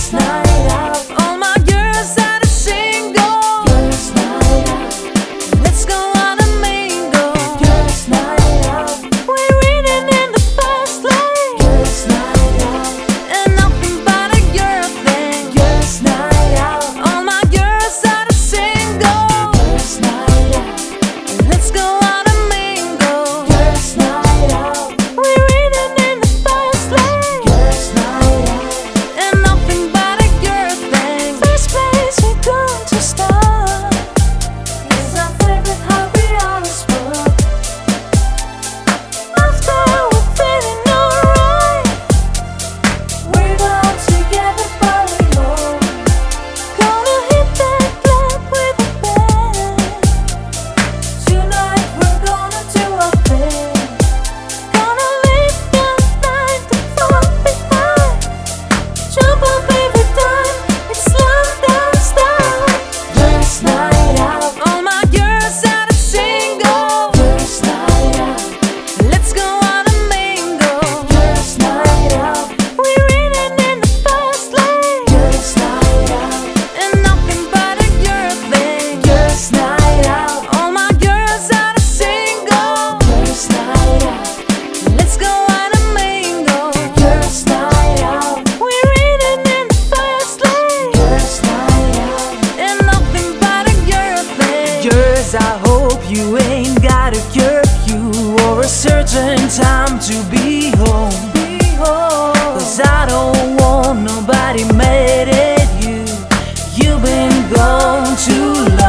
Last night. out certain time to be home. Be home. Cause I don't want nobody mad at you. You've been gone too long.